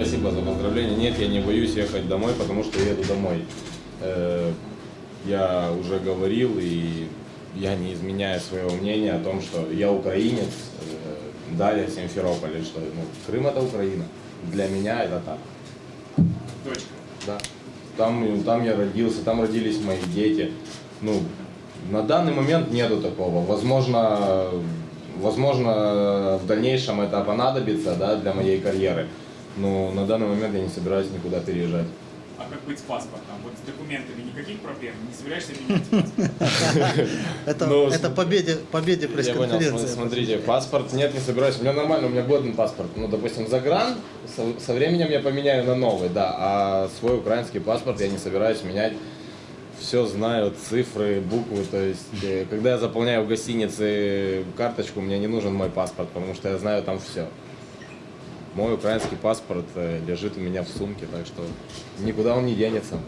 Спасибо за поздравление. Нет, я не боюсь ехать домой, потому что я еду домой. Э, Я уже говорил, и я не изменяю своего мнения о том, что я украинец, э, Даля, Симферополь, что ну, Крым это Украина. Для меня это так. Точка. Да. Там, там я родился, там родились мои дети. Ну, на данный момент нету такого. Возможно, возможно, в дальнейшем это понадобится да, для моей карьеры. Но на данный момент я не собираюсь никуда переезжать. А как быть с паспортом? Вот с документами никаких проблем? Не собираешься менять паспорт? Это, победе, победе Я понял, пресс-конференции. см- смотрите, паспорт, нет, не собираюсь, у меня нормально, у меня годный паспорт. Ну, допустим, загран, со, со временем я поменяю на новый, да, а свой украинский паспорт я не собираюсь менять. Все знаю, цифры, буквы, то есть, э, когда я заполняю в гостинице карточку, мне не нужен мой паспорт, потому что я знаю там все. Мой украинский паспорт э, лежит у меня в сумке, так что никуда он не денется.